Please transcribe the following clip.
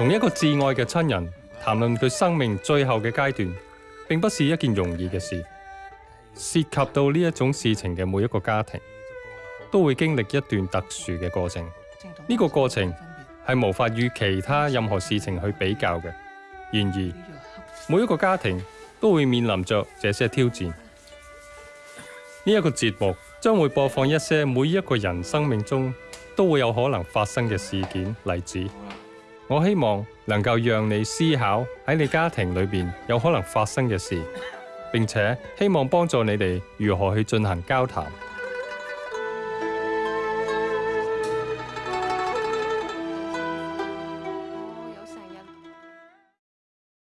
同一个挚爱嘅亲人谈论佢生命最后嘅阶段，并不是一件容易嘅事。涉及到呢一种事情嘅每一个家庭，都会经历一段特殊嘅过程。呢个过程系无法与其他任何事情去比较嘅。然而，每一个家庭都会面临着这些挑战。呢一个节目将会播放一些每一个人生命中都会有可能发生嘅事件例子。我希望能够让你思考喺你家庭里边有可能发生嘅事，并且希望帮助你哋如何去进行交谈。